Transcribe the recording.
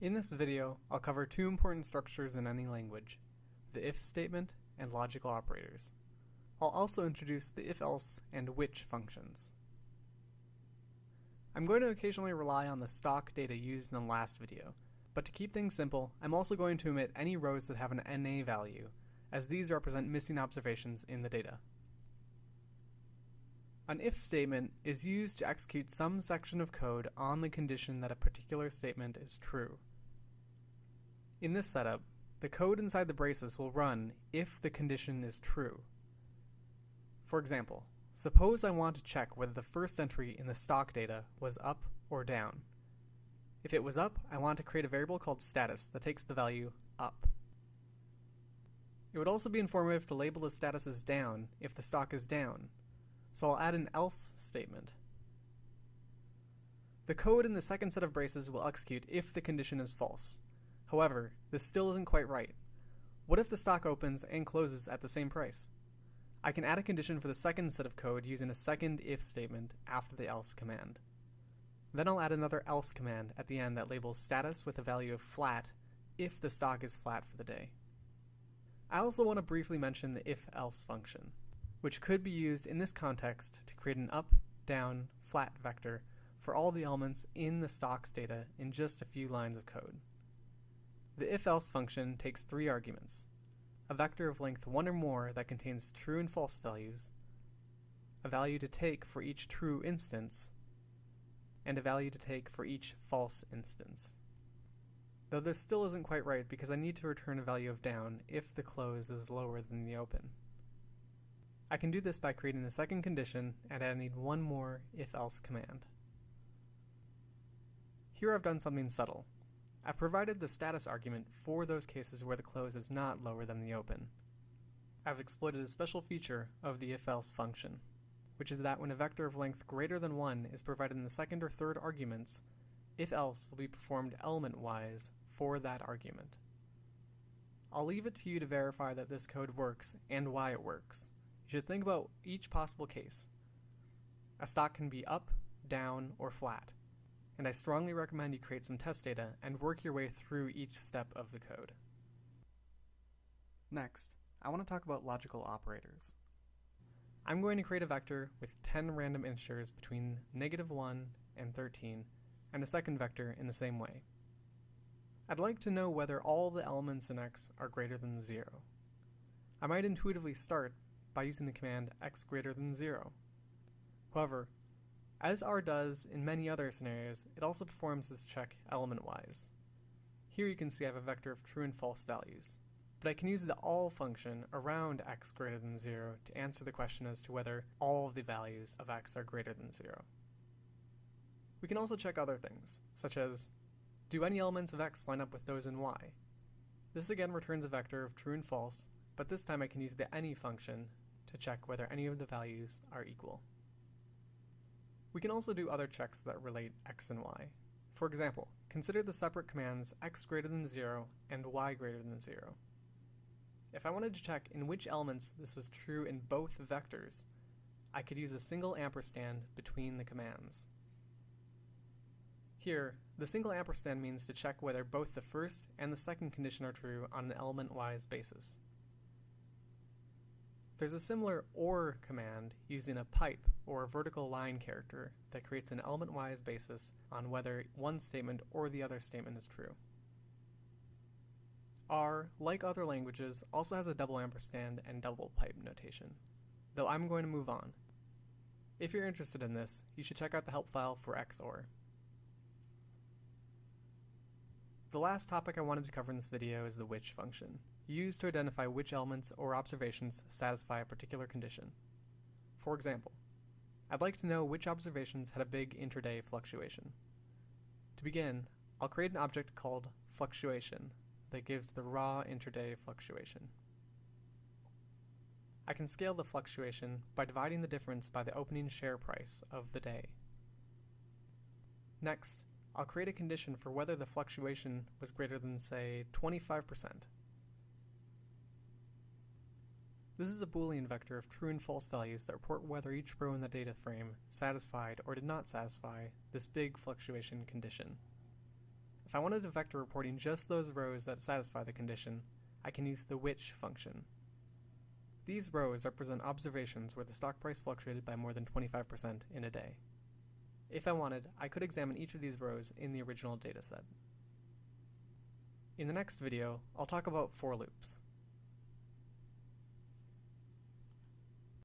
In this video, I'll cover two important structures in any language, the if statement and logical operators. I'll also introduce the if-else and which functions. I'm going to occasionally rely on the stock data used in the last video, but to keep things simple, I'm also going to omit any rows that have an NA value, as these represent missing observations in the data. An if statement is used to execute some section of code on the condition that a particular statement is true. In this setup, the code inside the braces will run if the condition is true. For example, suppose I want to check whether the first entry in the stock data was up or down. If it was up, I want to create a variable called status that takes the value up. It would also be informative to label the status as down if the stock is down, so I'll add an else statement. The code in the second set of braces will execute if the condition is false. However, this still isn't quite right. What if the stock opens and closes at the same price? I can add a condition for the second set of code using a second if statement after the else command. Then I'll add another else command at the end that labels status with a value of flat if the stock is flat for the day. I also want to briefly mention the if-else function which could be used in this context to create an up, down, flat vector for all the elements in the stocks data in just a few lines of code. The if-else function takes three arguments, a vector of length 1 or more that contains true and false values, a value to take for each true instance, and a value to take for each false instance. Though this still isn't quite right because I need to return a value of down if the close is lower than the open. I can do this by creating a second condition and adding one more if-else command. Here I've done something subtle. I've provided the status argument for those cases where the close is not lower than the open. I've exploited a special feature of the if-else function, which is that when a vector of length greater than 1 is provided in the second or third arguments, if-else will be performed element-wise for that argument. I'll leave it to you to verify that this code works and why it works. You should think about each possible case. A stock can be up, down, or flat, and I strongly recommend you create some test data and work your way through each step of the code. Next, I want to talk about logical operators. I'm going to create a vector with 10 random integers between negative 1 and 13, and a second vector in the same way. I'd like to know whether all the elements in x are greater than 0. I might intuitively start by using the command x greater than 0. However, as R does in many other scenarios, it also performs this check element-wise. Here you can see I have a vector of true and false values, but I can use the all function around x greater than 0 to answer the question as to whether all of the values of x are greater than 0. We can also check other things, such as, do any elements of x line up with those in y? This again returns a vector of true and false, but this time I can use the any function to check whether any of the values are equal. We can also do other checks that relate x and y. For example, consider the separate commands x greater than 0 and y greater than 0. If I wanted to check in which elements this was true in both vectors, I could use a single ampersand between the commands. Here, the single ampersand means to check whether both the first and the second condition are true on an element-wise basis. There's a similar OR command using a pipe or a vertical line character that creates an element-wise basis on whether one statement or the other statement is true. R, like other languages, also has a double ampersand and double pipe notation, though I'm going to move on. If you're interested in this, you should check out the help file for XOR. The last topic I wanted to cover in this video is the which function used to identify which elements or observations satisfy a particular condition. For example, I'd like to know which observations had a big intraday fluctuation. To begin, I'll create an object called fluctuation that gives the raw intraday fluctuation. I can scale the fluctuation by dividing the difference by the opening share price of the day. Next, I'll create a condition for whether the fluctuation was greater than, say, 25%. This is a Boolean vector of true and false values that report whether each row in the data frame satisfied or did not satisfy this big fluctuation condition. If I wanted a vector reporting just those rows that satisfy the condition, I can use the which function. These rows represent observations where the stock price fluctuated by more than 25% in a day. If I wanted, I could examine each of these rows in the original dataset. In the next video, I'll talk about for loops.